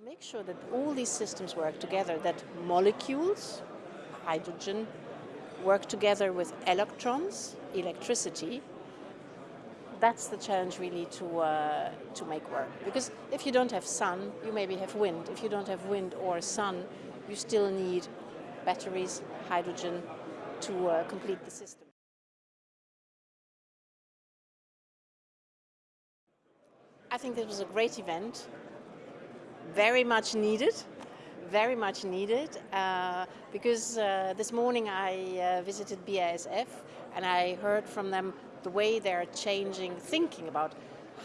To make sure that all these systems work together, that molecules, hydrogen, work together with electrons, electricity, that's the challenge really to, uh, to make work. Because if you don't have sun, you maybe have wind. If you don't have wind or sun, you still need batteries, hydrogen to uh, complete the system. I think this was a great event, very much needed, very much needed, uh, because uh, this morning I uh, visited BASF and I heard from them the way they're changing thinking about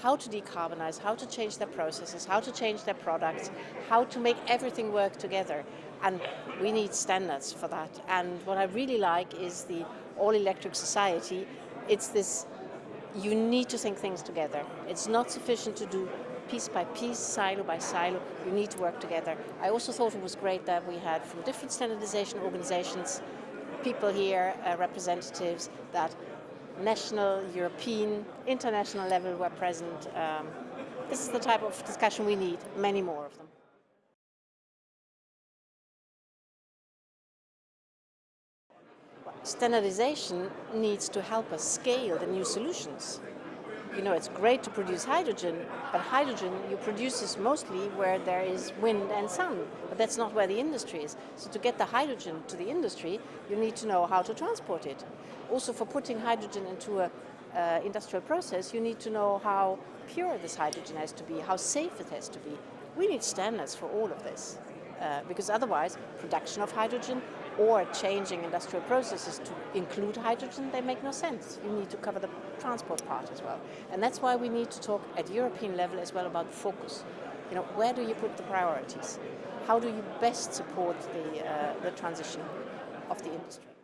how to decarbonize, how to change their processes, how to change their products, how to make everything work together. And we need standards for that. And what I really like is the all-electric society. It's this you need to think things together. It's not sufficient to do piece by piece, silo by silo, you need to work together. I also thought it was great that we had from different standardization organizations, people here, uh, representatives that national, European, international level were present. Um, this is the type of discussion we need, many more of them. standardization needs to help us scale the new solutions. You know, it's great to produce hydrogen, but hydrogen you produce this mostly where there is wind and sun, but that's not where the industry is. So to get the hydrogen to the industry, you need to know how to transport it. Also for putting hydrogen into a uh, industrial process, you need to know how pure this hydrogen has to be, how safe it has to be. We need standards for all of this. Uh, because otherwise production of hydrogen or changing industrial processes to include hydrogen, they make no sense. You need to cover the transport part as well. And that's why we need to talk at European level as well about focus. You know, where do you put the priorities? How do you best support the, uh, the transition of the industry?